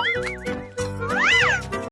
Bye.